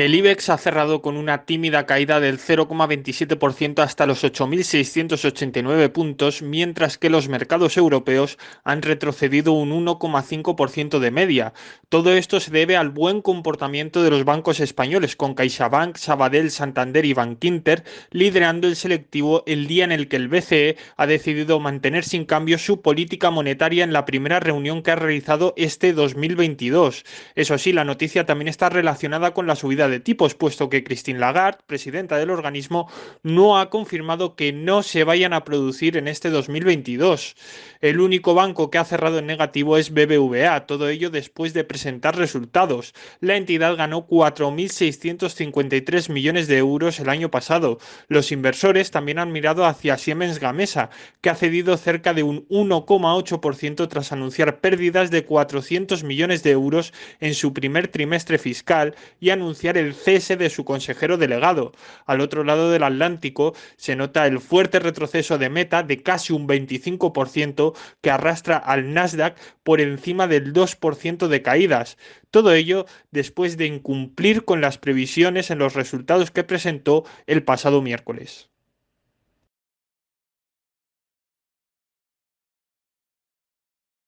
El IBEX ha cerrado con una tímida caída del 0,27% hasta los 8.689 puntos, mientras que los mercados europeos han retrocedido un 1,5% de media. Todo esto se debe al buen comportamiento de los bancos españoles, con CaixaBank, Sabadell, Santander y Bankinter liderando el selectivo el día en el que el BCE ha decidido mantener sin cambio su política monetaria en la primera reunión que ha realizado este 2022. Eso sí, la noticia también está relacionada con la subida de tipos, puesto que Christine Lagarde, presidenta del organismo, no ha confirmado que no se vayan a producir en este 2022. El único banco que ha cerrado en negativo es BBVA, todo ello después de presentar resultados. La entidad ganó 4.653 millones de euros el año pasado. Los inversores también han mirado hacia Siemens Gamesa, que ha cedido cerca de un 1,8% tras anunciar pérdidas de 400 millones de euros en su primer trimestre fiscal y anunciar el cese de su consejero delegado. Al otro lado del Atlántico se nota el fuerte retroceso de Meta de casi un 25% que arrastra al Nasdaq por encima del 2% de caídas. Todo ello después de incumplir con las previsiones en los resultados que presentó el pasado miércoles.